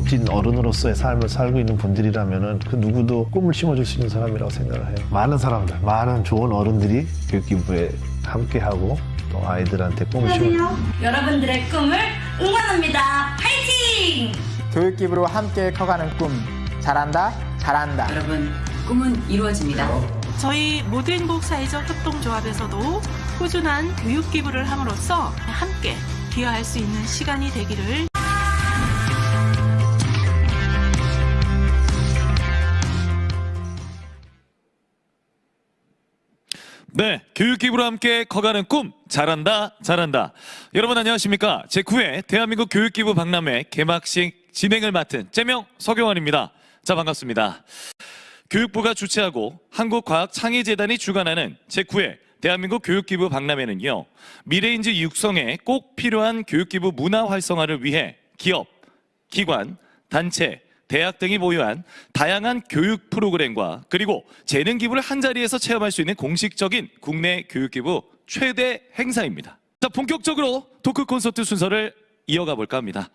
멋진 어른으로서의 삶을 살고 있는 분들이라면 그 누구도 꿈을 심어줄 수 있는 사람이라고 생각을 해요. 많은 사람들, 많은 좋은 어른들이 교육기부에 함께하고 또 아이들한테 꿈을 심어. 여러분들의 꿈을 응원합니다. 파이팅! 교육기부로 함께 커가는 꿈 잘한다 잘한다 여러분 꿈은 이루어집니다. 저희 모두행복 사회적 협동조합에서도 꾸준한 교육 기부를 함으로써 함께 기여할 수 있는 시간이 되기를 네, 교육기부로 함께 커가는 꿈 잘한다 잘한다. 여러분 안녕하십니까? 제9회 대한민국 교육기부 박람회 개막식 진행을 맡은 제명 서경환입니다. 자 반갑습니다. 교육부가 주최하고 한국과학창의재단이 주관하는 제9회 대한민국 교육기부 박람회는요. 미래인지 육성에 꼭 필요한 교육기부 문화 활성화를 위해 기업, 기관, 단체, 대학 등이 보유한 다양한 교육 프로그램과 그리고 재능 기부를 한 자리에서 체험할 수 있는 공식적인 국내 교육 기부 최대 행사입니다. 자, 본격적으로 토크 콘서트 순서를 이어가 볼까 합니다.